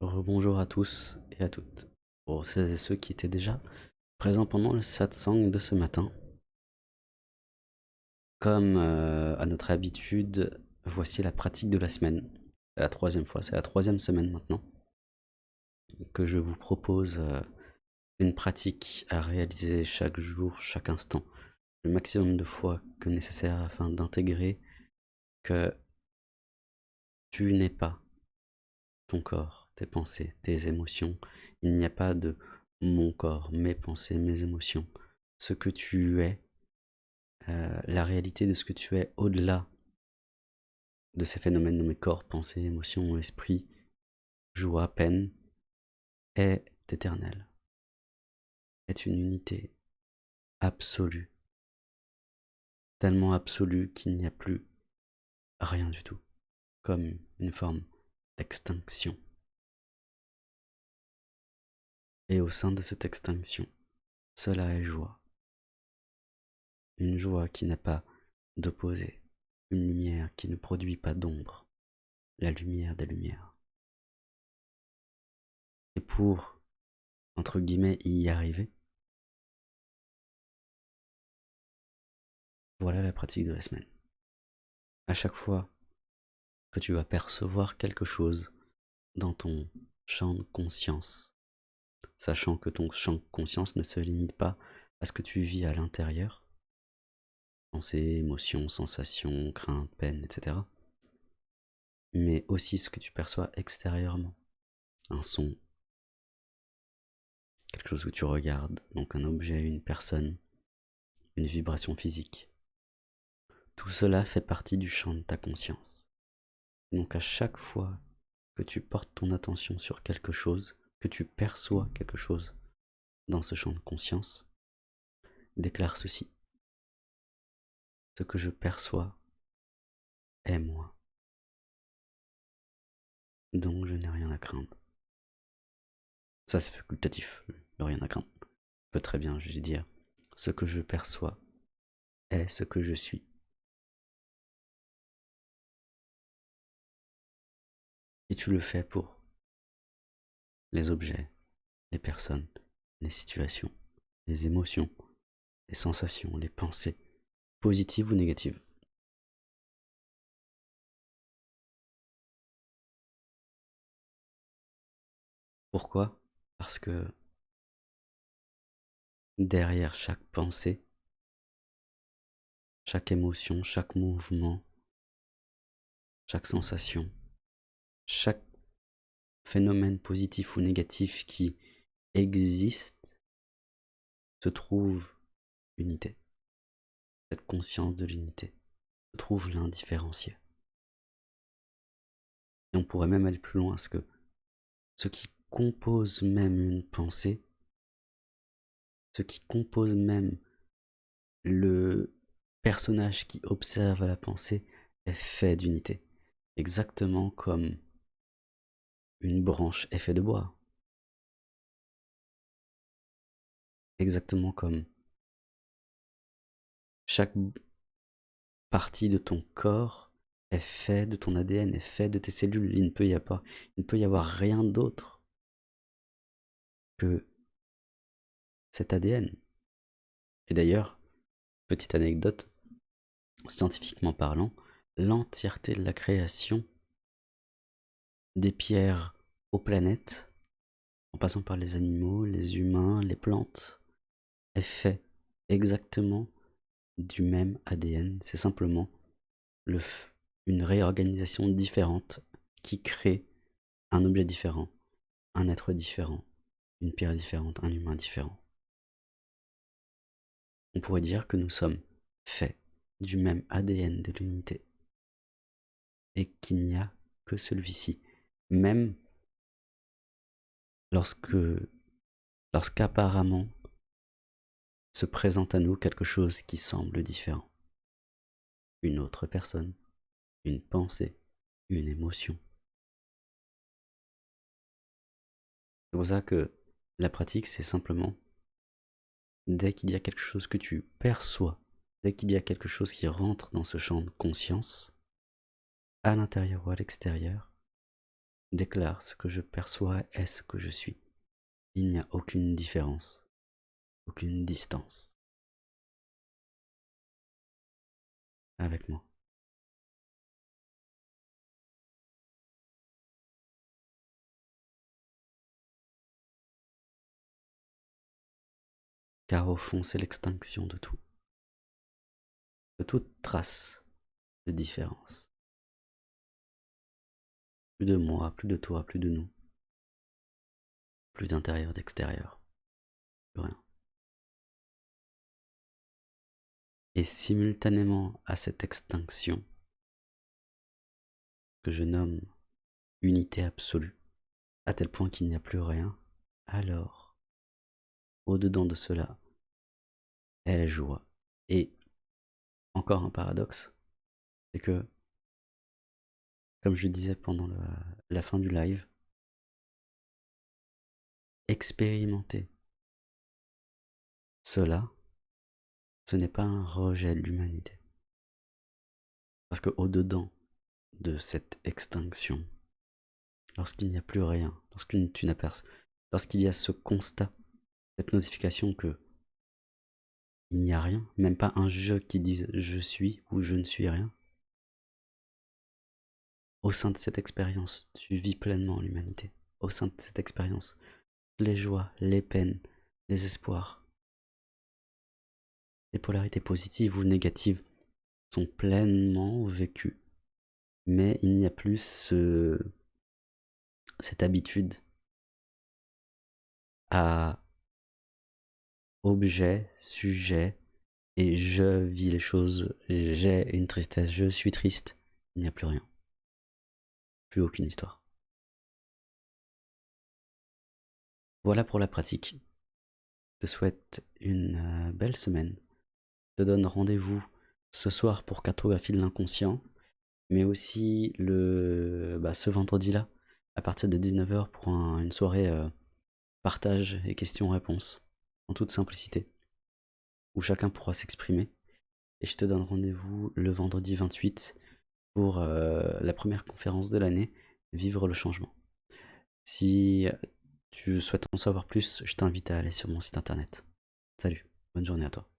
rebonjour à tous et à toutes. Pour celles et ceux qui étaient déjà présents pendant le satsang de ce matin. Comme euh, à notre habitude, voici la pratique de la semaine. C'est la troisième fois, c'est la troisième semaine maintenant que je vous propose euh, une pratique à réaliser chaque jour, chaque instant, le maximum de fois que nécessaire afin d'intégrer que tu n'es pas ton corps, tes pensées, tes émotions. Il n'y a pas de mon corps, mes pensées, mes émotions. Ce que tu es, euh, la réalité de ce que tu es au-delà de ces phénomènes nommés corps, pensées, émotions, esprit, joie, peine, est éternel. Est une unité absolue. Tellement absolue qu'il n'y a plus rien du tout. Comme une forme d'extinction. Et au sein de cette extinction, cela est joie. Une joie qui n'a pas d'opposé, une lumière qui ne produit pas d'ombre, la lumière des lumières. Et pour, entre guillemets, y arriver, voilà la pratique de la semaine. À chaque fois que tu vas percevoir quelque chose dans ton champ de conscience, sachant que ton champ de conscience ne se limite pas à ce que tu vis à l'intérieur, pensées, émotions, sensations, craintes, peines, etc. Mais aussi ce que tu perçois extérieurement. Un son, quelque chose que tu regardes, donc un objet, une personne, une vibration physique. Tout cela fait partie du champ de ta conscience. Donc à chaque fois que tu portes ton attention sur quelque chose, tu perçois quelque chose dans ce champ de conscience, déclare ceci. Ce que je perçois est moi. Donc je n'ai rien à craindre. Ça c'est facultatif, le rien à craindre. Je peux très bien juste dire ce que je perçois est ce que je suis. Et tu le fais pour les objets, les personnes, les situations, les émotions, les sensations, les pensées, positives ou négatives. Pourquoi? Parce que derrière chaque pensée, chaque émotion, chaque mouvement, chaque sensation, chaque phénomène positif ou négatif qui existe se trouve l'unité. Cette conscience de l'unité se trouve l'indifférencié. Et on pourrait même aller plus loin, parce que ce qui compose même une pensée, ce qui compose même le personnage qui observe la pensée est fait d'unité. Exactement comme une branche est faite de bois. Exactement comme chaque partie de ton corps est fait de ton ADN, est fait de tes cellules. Il ne peut y avoir, il ne peut y avoir rien d'autre que cet ADN. Et d'ailleurs, petite anecdote, scientifiquement parlant, l'entièreté de la création des pierres aux planètes, en passant par les animaux, les humains, les plantes, est fait exactement du même ADN. C'est simplement le une réorganisation différente qui crée un objet différent, un être différent, une pierre différente, un humain différent. On pourrait dire que nous sommes faits du même ADN de l'unité et qu'il n'y a que celui-ci, même lorsque, lorsqu'apparemment se présente à nous quelque chose qui semble différent. Une autre personne, une pensée, une émotion. C'est pour ça que la pratique, c'est simplement, dès qu'il y a quelque chose que tu perçois, dès qu'il y a quelque chose qui rentre dans ce champ de conscience, à l'intérieur ou à l'extérieur, déclare ce que je perçois est ce que je suis. Il n'y a aucune différence, aucune distance. Avec moi. Car au fond, c'est l'extinction de tout, de toute trace de différence. Plus de moi, plus de toi, plus de nous. Plus d'intérieur, d'extérieur. Plus rien. Et simultanément à cette extinction, que je nomme unité absolue, à tel point qu'il n'y a plus rien, alors, au-dedans de cela, est joie. Et encore un paradoxe, c'est que comme je disais pendant la fin du live, expérimenter cela, ce n'est pas un rejet de l'humanité. Parce que au-dedans de cette extinction, lorsqu'il n'y a plus rien, lorsqu'il y a ce constat, cette notification que il n'y a rien, même pas un jeu qui dise je suis ou je ne suis rien, au sein de cette expérience, tu vis pleinement l'humanité. Au sein de cette expérience, les joies, les peines, les espoirs, les polarités positives ou négatives sont pleinement vécues. Mais il n'y a plus ce, cette habitude à objet, sujet, et je vis les choses, j'ai une tristesse, je suis triste. Il n'y a plus rien aucune histoire. Voilà pour la pratique. Je te souhaite une euh, belle semaine. Je te donne rendez-vous ce soir pour cartographie de l'inconscient, mais aussi le, bah, ce vendredi-là, à partir de 19h pour une soirée euh, partage et questions-réponses, en toute simplicité, où chacun pourra s'exprimer. Et je te donne rendez-vous le vendredi 28 pour euh, la première conférence de l'année, Vivre le changement. Si tu souhaites en savoir plus, je t'invite à aller sur mon site internet. Salut, bonne journée à toi.